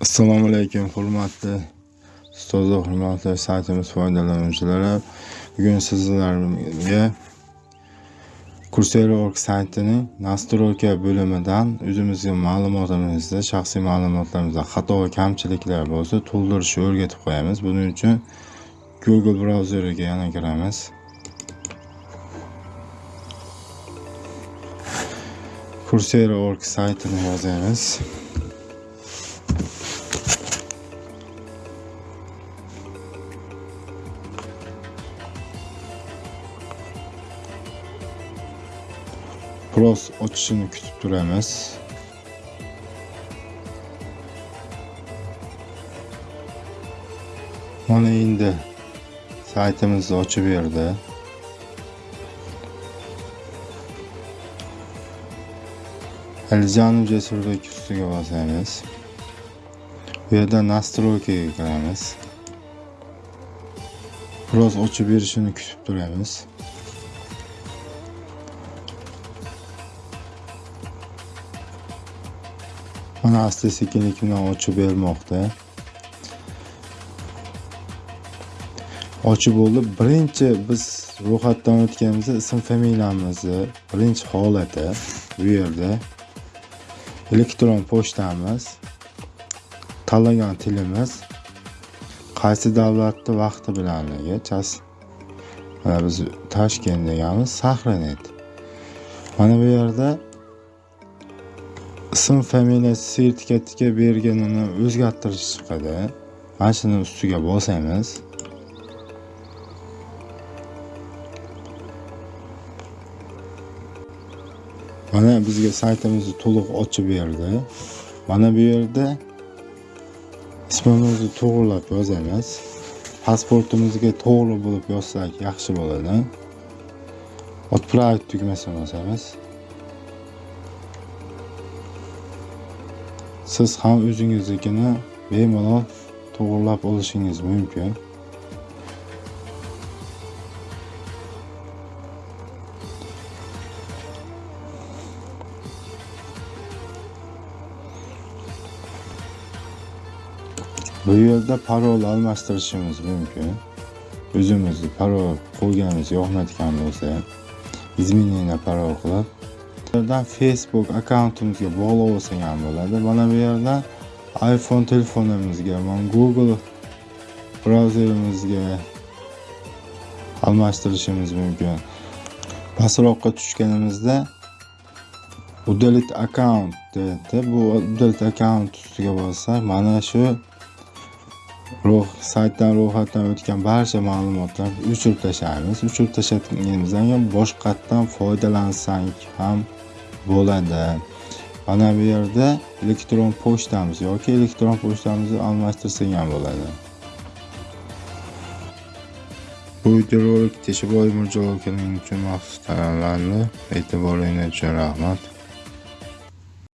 Assalomu alaykum hurmatli ustoz hurmatli saytimiz foydalanuvchilari. Bugun sizlarga Coursera.org saytining nastroyka bo'limidan o'zimizga ma'lumotimizda, shaxsiy ma'lumotlarimizda xato va kamchiliklar bo'lsa to'ldirishni o'rgatib qo'yamiz. Buning uchun Google brauzeriga yana kiramiz. Coursera.org saytini yozamiz. Biroz ochishini kutib turamiz mana endi saytimizni ochib berdi Alijan Jasurbek ustiga bosamiz bu yerda настройкаga kiramiz biroz ochib berishini kutib turamiz mana asta sekinlik bilan ochib bermoqda. Ochib bo'ldi. Birinchi biz ro'yxatdan o'tganimizda ism familiyamizni birinchi holati bu yerda. Elektron pochtamiz. Tanlagan tilimiz. Qaysi davlatni vaqti bilanligi mana biz toshkent deganmiz sahranet. Mana bu yerda ism familiyasi sertifikatiga berganini o'zgartirish chiqadi mana shuni ustiga bosamiz. Mana bizga saytimizni to'liq ochib berdi. Mana bu yerda ismimizni to'g'irlab yozamiz. Pasportimizga to'g'ri bo'lib yozsak yaxshi bo'ladi. Отправить tugmasini bosamiz siz ham o'zingiznikini bemalol to'g'irlab olishingiz mumkin. Bu yerda parol almashtirishimiz mumkin. O'zimizni parol qo'yganimiz yoqmayotgan bo'lsa изменение parol qilib yerdan facebook akkauntimizga bog'lab ham bo'ladi. Mana bu yerdan iphone telefonimizga mana google brauzerimizga almashtirishimiz mumkin. Pastroqqa tushganimizda удалить аккаунт deydi bu удалить account ustiga bossak mana shu saytdan ro'yxatdan o'tgan barcha ma'lumotlarni o'chirib tashlaymiz. O'chirib tashlaganimizdan keyin boshqatdan foydalansak ham bo'ladi. Mana bu yerda elektron pochtamiz yoki elektron pochtamizni almashtirsak ham bo'ladi. Bu videorolik teshiboyev mirjalol akaning uchun maxsus tayyorlandi e'tiboringiz uchun rahmat.